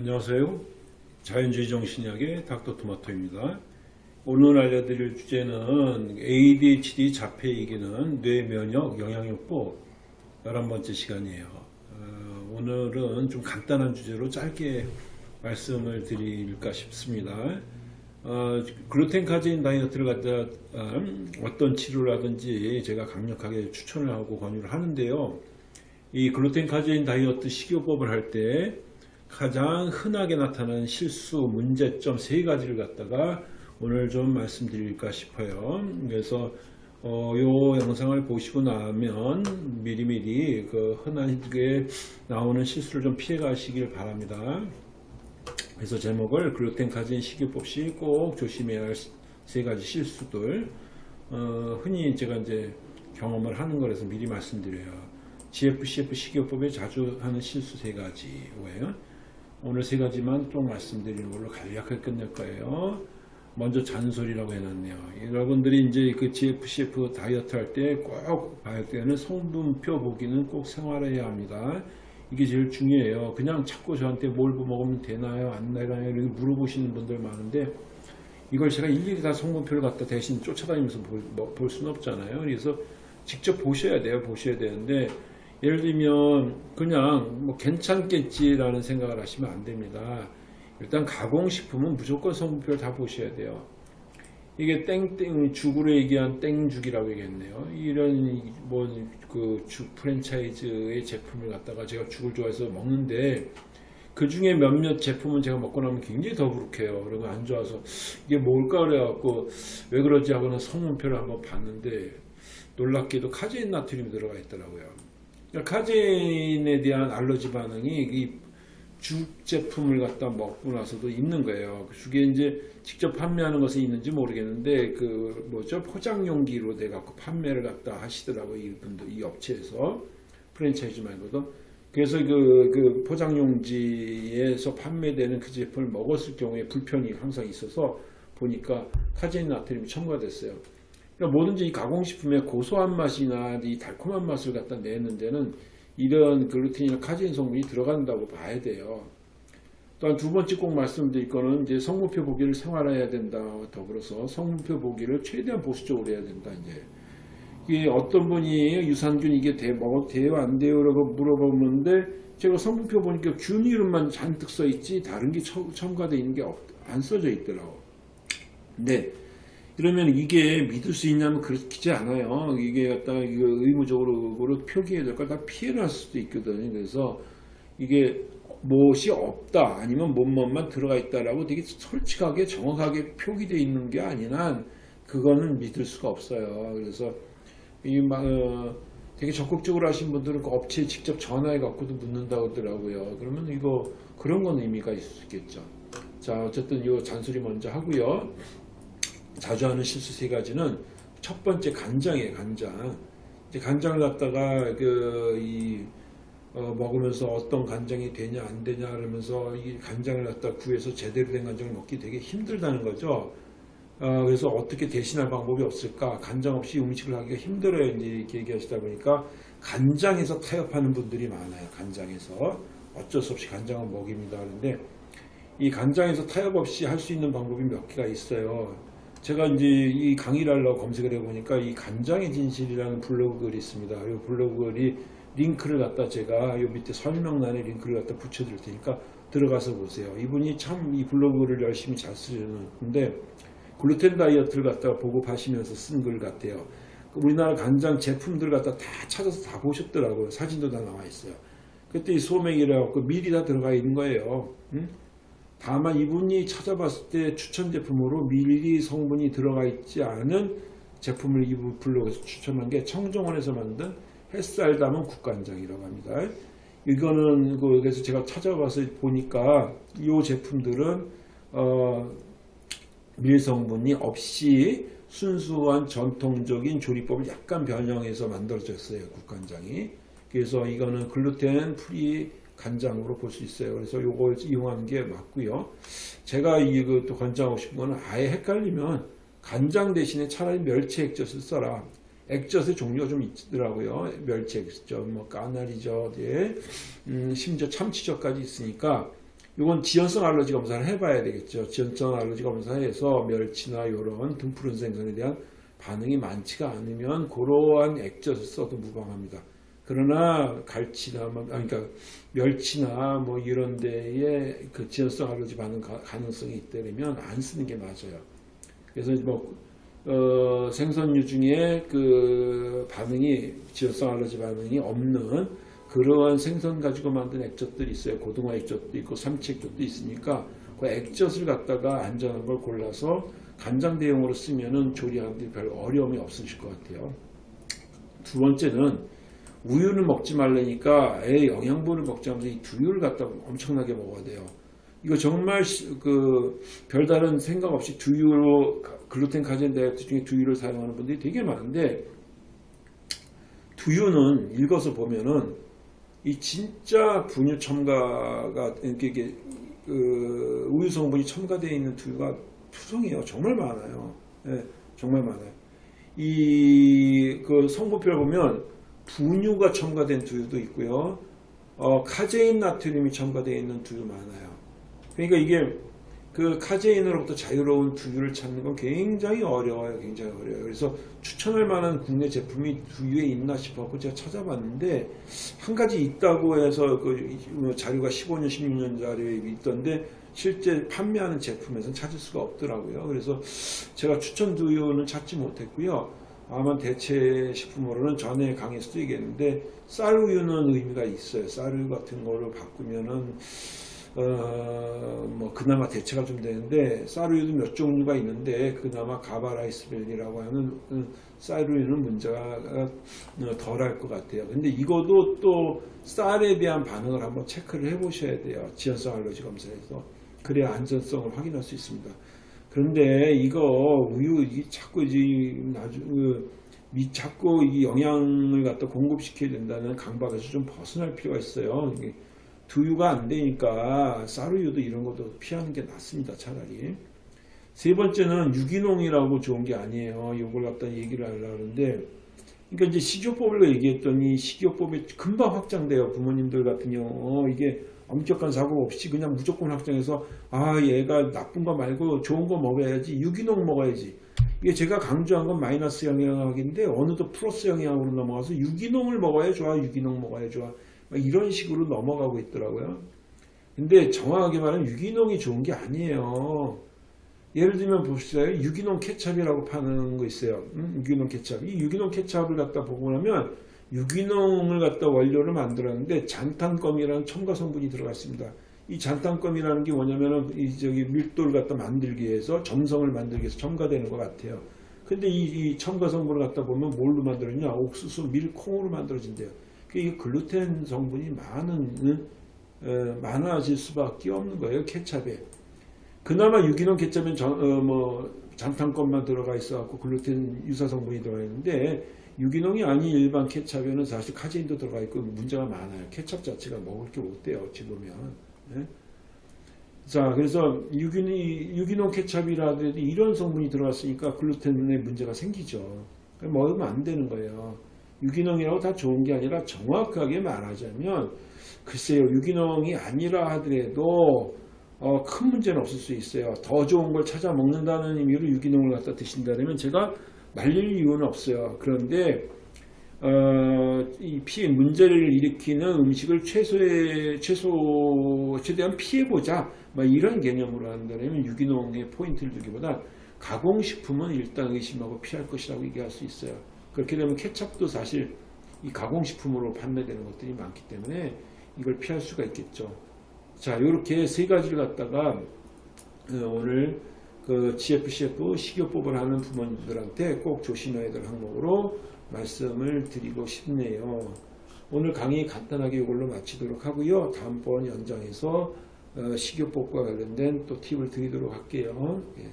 안녕하세요. 자연주의 정신의학의 닥터토마토입니다. 오늘 알려드릴 주제는 ADHD 자폐 이기는 뇌면역 영양요법 11번째 시간이에요. 어, 오늘은 좀 간단한 주제로 짧게 말씀을 드릴까 싶습니다. 어, 글루텐 카제인 다이어트를 갖다 음, 어떤 치료라든지 제가 강력하게 추천을 하고 권유를 하는데요. 이 글루텐 카제인 다이어트 식이요법을 할때 가장 흔하게 나타나는 실수, 문제점 세 가지를 갖다가 오늘 좀 말씀드릴까 싶어요. 그래서 어, 요 영상을 보시고 나면 미리미리 그 흔하게 나오는 실수를 좀 피해 가시길 바랍니다. 그래서 제목을 글루텐 카제인 식이요법 시 꼭 조심해야 할 세 가지 실수들 어, 흔히 제가 이제 경험을 하는 거라서 미리 말씀드려요. GFCF 식이요법에 자주 하는 실수 세 가지예요. 오늘 세 가지만 좀 말씀드리는 걸로 간략하게 끝낼 거예요. 먼저 잔소리라고 해놨네요. 여러분들이 이제 그 GFCF 다이어트 할 때 꼭 봐야 되는 성분표 보기는 꼭 생활해야 합니다. 이게 제일 중요해요. 그냥 자꾸 저한테 뭘 먹으면 되나요? 안 되나요? 이렇게 물어보시는 분들 많은데 이걸 제가 일일이 다 성분표를 갖다 대신 쫓아다니면서 볼, 뭐, 볼 수는 없잖아요. 그래서 직접 보셔야 돼요. 보셔야 되는데 예를 들면 그냥 뭐 괜찮겠지라는 생각을 하시면 안 됩니다. 일단 가공식품은 무조건 성분표를 다 보셔야 돼요. 이게 땡땡 죽으로 얘기한 땡죽이라고 얘기했네요. 이런 뭐그죽 프랜차이즈의 제품을 갖다가 제가 죽을 좋아해서 먹는데 그 중에 몇몇 제품은 제가 먹고 나면 굉장히 더부룩해요. 그리고 안 좋아서 이게 뭘까 그래갖고 왜 그러지 하고는 성분표를 한번 봤는데 놀랍게도 카제인 나트륨이 들어가 있더라고요. 그러니까 카제인에 대한 알러지 반응이 이 죽 제품을 갖다 먹고 나서도 있는 거예요. 그 죽에 이제 직접 판매하는 것은 있는지 모르겠는데 그 뭐죠 포장 용기로 돼 갖고 판매를 갖다 하시더라고요. 이분들 이 업체에서 프랜차이즈 말고도 그래서 그, 그 포장 용지에서 판매되는 그 제품을 먹었을 경우에 불편이 항상 있어서 보니까 카제인 나트륨이 첨가됐어요. 그러니까 뭐든지 이 가공식품의 고소한 맛이나 이 달콤한 맛을 갖다 내는 데는 이런 글루텐이나 카제인 성분이 들어간다고 봐야 돼요. 또한 두 번째 꼭 말씀드릴 거는 이제 성분표 보기를 생활화해야 된다. 더불어서 성분표 보기를 최대한 보수적으로 해야 된다. 이제 이게 어떤 분이 유산균 이게 돼, 먹어도 돼요 안 돼요? 라고 물어보는데 제가 성분표 보니까 균 이름만 잔뜩 써 있지 다른 게 첨가되어 있는 게 안 써져 있더라고. 근데 그러면 이게 믿을 수 있냐면 그렇지 않아요. 이게 갖다가 이거 의무적으로 그거를 표기해야 될 걸 다 피해갈 수도 있거든요. 그래서 이게 무엇이 없다 아니면 뭐뭐만 들어가 있다라고 되게 솔직하게 정확하게 표기되어 있는 게 아니란 그거는 믿을 수가 없어요. 그래서 이 어, 되게 적극적으로 하신 분들은 그 업체에 직접 전화해 갖고도 묻는다고 하더라고요. 그러면 이거 그런 건 의미가 있을 수 있겠죠. 자 어쨌든 이 잔소리 먼저 하고요. 자주 하는 실수 세 가지는 첫 번째 간장이에요 간장. 이제 간장을 갖다가 그 이 어, 먹으면서 어떤 간장이 되냐 안 되냐 그러면서 이 간장을 갖다 구해서 제대로 된 간장을 먹기 되게 힘들다는 거죠. 어, 그래서 어떻게 대신할 방법이 없을까? 간장 없이 음식을 하기가 힘들어요. 이제 이렇게 얘기하시다 보니까 간장에서 타협하는 분들이 많아요 간장에서. 어쩔 수 없이 간장을 먹입니다 그런데 이 간장에서 타협 없이 할 수 있는 방법이 몇 개가 있어요 제가 이제 이 강의를 하려고 검색을 해보니까 이 간장의 진실이라는 블로그 글이 있습니다. 이 블로그 글이 링크를 갖다 제가 요 밑에 설명란에 링크를 갖다 붙여드릴 테니까 들어가서 보세요. 이분이 참 이 블로그 글을 열심히 잘 쓰셨는데 글루텐 다이어트를 갖다가 보고하시면서 쓴 글 같아요. 우리나라 간장 제품들 갖다 다 찾아서 다 보셨더라고요. 사진도 다 나와 있어요. 그때 이 소맥이라 갖고 미리 다 들어가 있는 거예요. 응? 다만 이분이 찾아봤을 때 추천 제품으로 밀리 성분이 들어가 있지 않은 제품을 이분 블로그에서 추천한 게 청정원에서 만든 햇살 담은 국간장이라고 합니다. 이거는 그 그래서 제가 찾아봐서 보니까 이 제품들은 어, 밀 성분이 없이 순수한 전통적인 조리법을 약간 변형해서 만들어졌어요 국간장이. 그래서 이거는 글루텐 프리 간장으로 볼 수 있어요. 그래서 요걸 이용하는 게 맞고요. 제가 이거 또 권장하고 싶은 거는 아예 헷갈리면 간장 대신에 차라리 멸치 액젓을 써라. 액젓의 종류가 좀 있더라고요. 멸치 액젓, 뭐 까나리젓, 예. 음, 심지어 참치젓까지 있으니까 이건 지연성 알러지 검사를 해봐야 되겠죠. 지연성 알러지 검사에서 멸치나 이런 등푸른 생선에 대한 반응이 많지가 않으면 그러한 액젓을 써도 무방합니다. 그러나 갈치나 뭐, 아니, 그러니까 멸치나 뭐 이런 데에 그 지연성 알러지 반응 가- 가능성이 있다면 안 쓰는 게 맞아요. 그래서 뭐 어, 생선류 중에 그 반응이 지연성 알러지 반응이 없는 그러한 생선 가지고 만든 액젓들이 있어요. 고등어 액젓도 있고 삼치 액젓도 있으니까 그 액젓을 갖다가 안전한 걸 골라서 간장 대용으로 쓰면은 조리하는데 별 어려움이 없으실 것 같아요. 두 번째는 우유를 먹지 말라니까 애 영양분을 먹지 않으면서 이 두유를 갖다가 엄청나게 먹어야 돼요. 이거 정말 시- 그 별다른 생각 없이 두유로 가- 글루텐 카제인 다이어트 중에 두유를 사용하는 분들이 되게 많은데 두유는 읽어서 보면은 이 진짜 분유 첨가가 이렇게, 그 우유 성분이 첨가되어 있는 두유가 투성이에요. 정말 많아요. 예, 정말 많아요. 이 그 성분표를 보면 분유가 첨가된 두유도 있고요. 어, 카제인 나트륨이 첨가되어 있는 두유 많아요. 그러니까 이게 그 카제인으로부터 자유로운 두유를 찾는 건 굉장히 어려워요. 굉장히 어려워요. 그래서 추천할 만한 국내 제품이 두유에 있나 싶어서 제가 찾아봤는데 한 가지 있다고 해서 그 자료가 15년, 16년 자료에 있던데 실제 판매하는 제품에서는 찾을 수가 없더라고요. 그래서 제가 추천 두유는 찾지 못했고요. 아마 대체 식품으로는 전에 강의에서도 얘기했는데 쌀우유는 의미가 있어요. 쌀우유 같은 거를 바꾸면은 어, 뭐 그나마 대체가 좀 되는데 쌀우유도 몇 종류가 있는데 그나마 가바라이스벨이라고 하는 음, 쌀우유는 문제가 어, 덜할 것 같아요. 근데 이것도 또 쌀에 대한 반응을 한번 체크를 해 보셔야 돼요. 지연성 알러지 검사에서 그래야 안전성을 확인할 수 있습니다. 그런데 이거 우유 이 자꾸 이제 나중 그미 자꾸 이 영양을 갖다 공급시켜야 된다는 강박에서 좀 벗어날 필요가 있어요. 이게 두유가 안 되니까 쌀우유도 이런 것도 피하는 게 낫습니다. 차라리. 세 번째는 유기농이라고 좋은 게 아니에요. 이걸 갖다 얘기를 하려고 하는데 그러니까 이제 식이요법을 얘기했더니 식이요법이 금방 확장돼요. 부모님들 같은 경우 어, 이게 엄격한 사고 없이 그냥 무조건 확장해서 아 얘가 나쁜 거 말고 좋은 거 먹어야지 유기농 먹어야지 이게 제가 강조한 건 마이너스 영향학인데 어느덧 플러스 영향으로 넘어가서 유기농을 먹어야 좋아 유기농 먹어야 좋아 막 이런 식으로 넘어가고 있더라고요. 근데 정확하게 말하면 유기농이 좋은 게 아니에요. 예를 들면 봅시다. 유기농 케찹이라고 파는 거 있어요. 음, 유기농 케찹. 이 유기농 케찹을 갖다 보고 나면 유기농을 갖다 원료를 만들었는데 잔탄검이라는 첨가 성분이 들어갔습니다. 이 잔탄검이라는 게 뭐냐면은 이 저기 밀도를 갖다 만들기 위해서 점성을 만들기 위해서 첨가되는 것 같아요. 근데 이, 이 첨가 성분을 갖다 보면 뭘로 만들었냐? 옥수수 밀 콩으로 만들어진대요. 그게 글루텐 성분이 많은 어, 많아질 수밖에 없는 거예요. 케찹에. 그나마 유기농 케찹은 전, 어, 뭐 잔탄검만 들어가 있어갖고 글루텐 유사 성분이 들어가 있는데 유기농이 아닌 일반 케찹에는 사실 카제인도 들어가 있고 문제가 많아요. 케찹 자체가 먹을 게 못 돼요. 어찌 보면. 예? 자, 그래서 유기농, 유기농 케찹이라든지 이런 성분이 들어갔으니까 글루텐에 문제가 생기죠. 먹으면 안 되는 거예요. 유기농이라고 다 좋은 게 아니라 정확하게 말하자면 글쎄요 유기농이 아니라 하더라도 어, 큰 문제는 없을 수 있어요. 더 좋은 걸 찾아 먹는다는 의미로 유기농을 갖다 드신다면 제가 말릴 이유는 없어요. 그런데 어, 이 피해 문제를 일으키는 음식을 최소의 최소 최대한 피해보자 뭐 이런 개념으로 한다면 유기농에 포인트를 두기보다 가공식품은 일단 의심하고 피할 것이라고 얘기할 수 있어요. 그렇게 되면 케찹도 사실 이 가공식품으로 판매되는 것들이 많기 때문에 이걸 피할 수가 있겠죠. 자, 이렇게 세 가지를 갖다가 어, 오늘 그 GFCF 식이요법을 하는 부모님들한테 꼭 조심해야 될 항목으로 말씀을 드리고 싶네요. 오늘 강의 간단하게 이걸로 마치도록 하고요. 다음번 연장해서 어, 식이요법과 관련된 또 팁을 드리도록 할게요. 예.